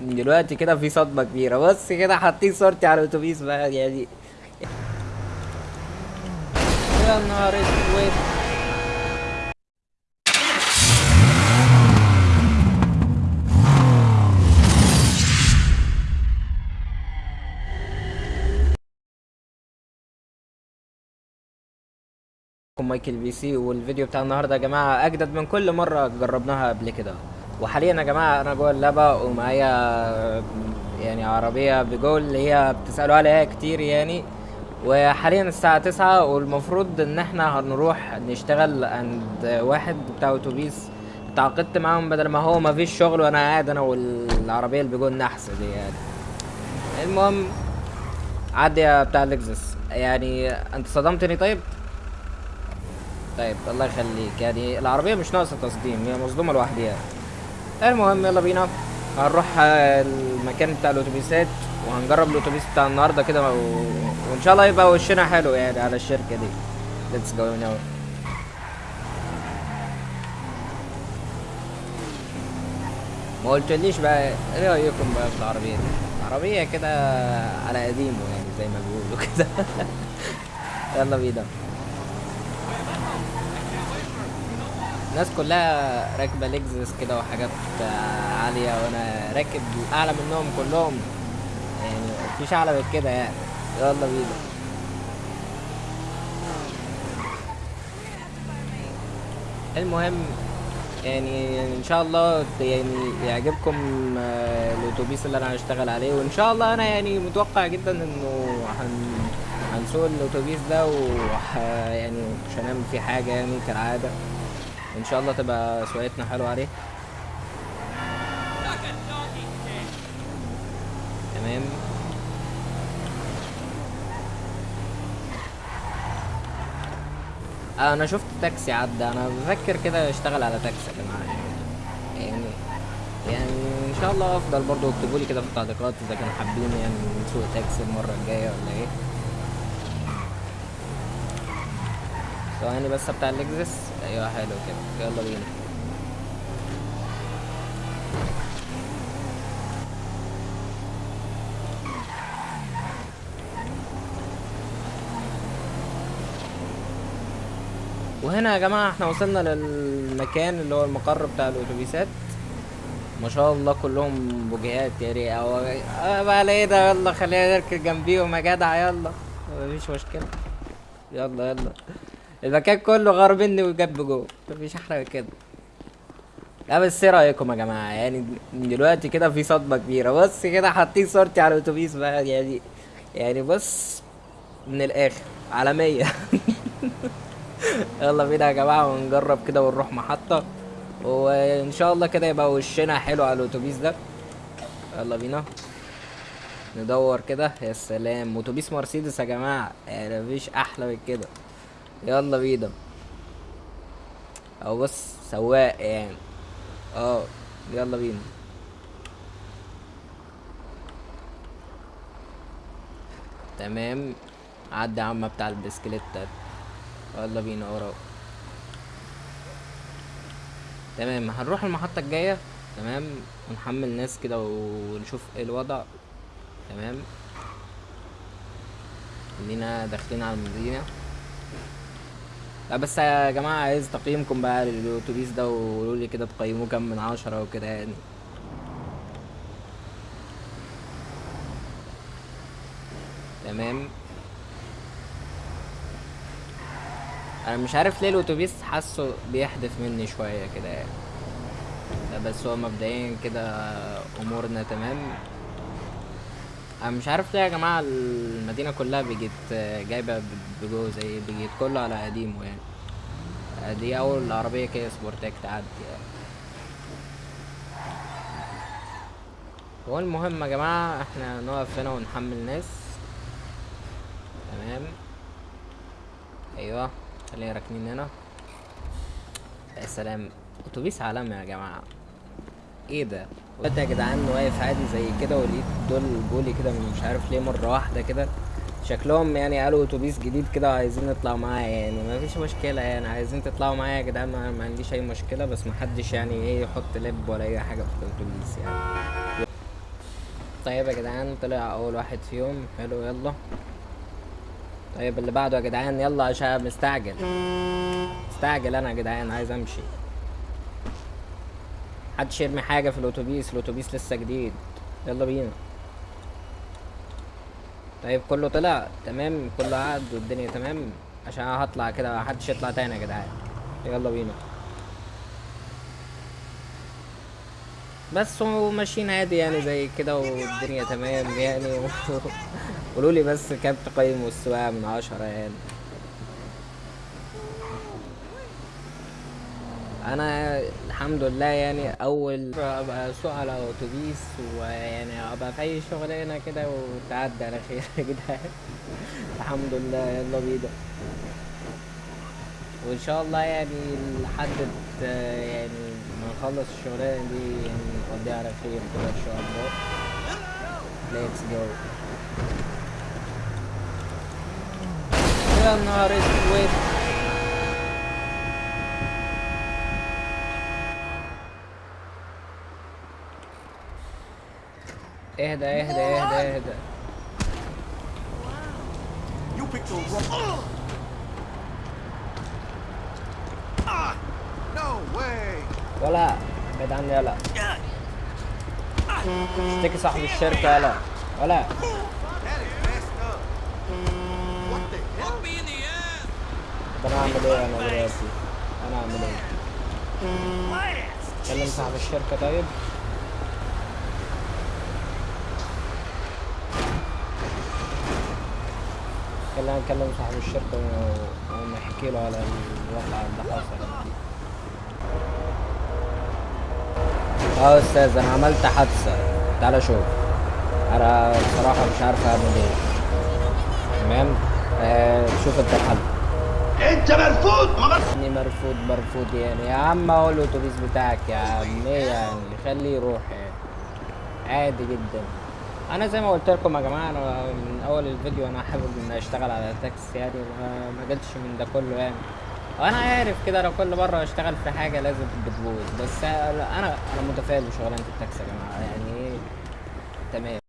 دلوقتي كده في صدمة كبيرة. بص كده حاطين صورتي على الأتوبيس بقى يعني يا نهار أسود. مايكل بي سي والفيديو بتاع النهارده يا جماعة أجدد من كل مرة جربناها قبل كده. وحاليا يا جماعة أنا جوه اللعبه ومعايا يعني عربية بجول اللي هي بتسألوا عليها كتير يعني. وحاليا الساعة تسعة والمفروض إن إحنا هنروح نشتغل عند واحد بتاع أتوبيس. تعاقدت معاهم بدل ما هو مفيش شغل وأنا قاعد أنا والعربية اللي بجول نحس دي يعني. المهم عدي يا بتاع لكزس يعني أنت صدمتني طيب؟ طيب الله يخليك. يعني العربية مش ناقصة تصديم هي مصدومة لوحدها المهم يلا بينا. هنروح المكان بتاع الأتوبيسات وهنجرب الأتوبيس بتاع النهارده كده و... وإن شاء الله يبقى وشنا حلو يعني على الشركة دي. let's go now ما قلتليش بقى إيه رأيكم بقى في العربية دي؟ عربية كده على قديمه يعني زي ما بيقولوا كده. يلا بينا. الناس كلها راكبة لكزس كده وحاجات عالية وأنا راكب أعلى منهم كلهم. يعني مفيش أعلى من كده يعني. يلا بينا. المهم يعني إن شاء الله يعني يعجبكم الأتوبيس اللي أنا هشتغل عليه وإن شاء الله أنا يعني متوقع جدا إنه هن هنسوق الأتوبيس ده وح يعني مش هنعمل فيه حاجة يعني كالعادة. إن شاء الله تبقى سواقتنا حلوة عليه. تمام. آه، أنا شفت تاكسي عدى. أنا بفكر كده أشتغل على تاكسي يا جماعة. يعني يعني إن شاء الله أفضل برضو اكتبوا لي كده في التعليقات إذا كانوا حابين يعني نسوق تاكسي المرة الجاية ولا إيه. ثواني بس بتاع اللكزس أيوه حلو كده. يلا بينا. وهنا يا جماعة إحنا وصلنا للمكان اللي هو المقر بتاع الأتوبيسات ما شاء الله كلهم بوجيهات يعني أو آه بقى إيه ده؟ يلا خلينا نركن جنبيهم يا جدع. يلا. مفيش مشكلة. يلا يلا. المكان كله غار مني وجنب جوه مفيش أحلى من كده. لا بس إيه رأيكم يا جماعة؟ يعني دلوقتي كده في صدمة كبيرة. بص كده حاطين صورتي على الأتوبيس بقى. يعني يعني بص من الآخر. عالمية. يلا بينا يا جماعة ونجرب كده ونروح محطة. وإن شاء الله كده يبقى وشنا حلو على الأتوبيس ده. يلا بينا. ندور كده. يا سلام. أتوبيس مرسيدس يا جماعة. يعني مفيش أحلى من كده. يلا بينا. أو بص سواق يعني. آه يلا بينا. تمام. عدي عم بتاع البسكليت ده يلا بينا وراه تمام هنروح المحطة الجاية. تمام ونحمل ناس كده ونشوف إيه الوضع. تمام. خلينا داخلين على المدينة. لا بس يا جماعة عايز تقييمكم بقى للأتوبيس ده وقولوا لي كده تقيموه كام من عشرة وكده يعني. تمام. أنا مش عارف ليه الأتوبيس حاسه بيحدف مني شوية كده يعني. بس هو مبدئيا كده أمورنا تمام. أنا مش عارف ليه يا جماعة المدينة كلها بيجت جايبة بجو زي بيجت كله على قديمه يعني. دي أول عربية كده سبورتاك تعدي يعني. هو المهم يا جماعة إحنا نقف هنا ونحمل ناس. تمام. أيوه خلينا راكنين هنا. يا سلام. أتوبيس عالمي يا جماعة. إيه ده؟ قلت يا جدعان واقف عادي زي كده ولقيت دول بولي كده مش عارف ليه مرة واحدة كده. شكلهم يعني قالوا أتوبيس جديد كده وعايزين نطلع معاه يعني. ما فيش مشكلة يعني عايزين تطلعوا معايا يا جدعان ما, عنديش أي مشكلة بس ما حدش يعني إيه يحط لب ولا أي حاجة في الأتوبيس يعني. طيب يا جدعان طلع أول واحد فيهم. حلو يلا. طيب اللي بعده يا جدعان يلا عشان مستعجل. مستعجل أنا يا جدعان عايز أمشي. محدش يرمي حاجة في الأتوبيس؟ الأتوبيس لسه جديد. يلا بينا. طيب كله طلع؟ تمام. كله قعد والدنيا تمام؟ عشان هطلع كده محدش يطلع تاني يا جدعان. يلا بينا. بس وماشيين عادي يعني زي كده والدنيا تمام يعني. قولوا لي بس كام تقييم السواقة من عشرة يعني. أنا الحمد لله يعني أول أبقى أسوق على أتوبيس ويعني أبقى في أي شغلانة كده وتعدي على خير يا جدعان الحمد لله يلا بينا. وإن شاء الله يعني لحد يعني ما نخلص الشغلانة دي يعني نقضيها على خير كده إن شاء الله. ليتس جو يا نهار أسود. اهدى اهدى اهدى اهدى You picked the wrong. Ah! No way! ولا بعيد عني يلا اشتكي صاحب الشركة يلا ولا? طب أنا أعمل إيه أنا دلوقتي أنا أعمل إيه كلم صاحب الشركة طيب خلينا نكلم صاحب الشركة ونحكي له على الوضع اللي حصل آه يا أستاذ أنا عملت حادثة. تعالى شوف. أنا بصراحة مش عارف أعمل إيه. تمام؟ آه شوف أنت الحل. أنت مرفوض ما يعني مرفوض مرفوض يعني. يا عم هو الأتوبيس بتاعك يا عم. إيه يعني؟ خليه يروح يعني. عادي جدا. أنا زي ما قلت لكم يا جماعة أنا من أول الفيديو أنا حابب إن أشتغل على تاكسي يعني ما ما جاتش من ده كله يعني. وأنا عارف كده لو كل مرة أشتغل في حاجة لازم بتبوظ. بس أنا أنا متفائل بشغلانة التاكسي يا جماعة يعني إيه؟ تمام.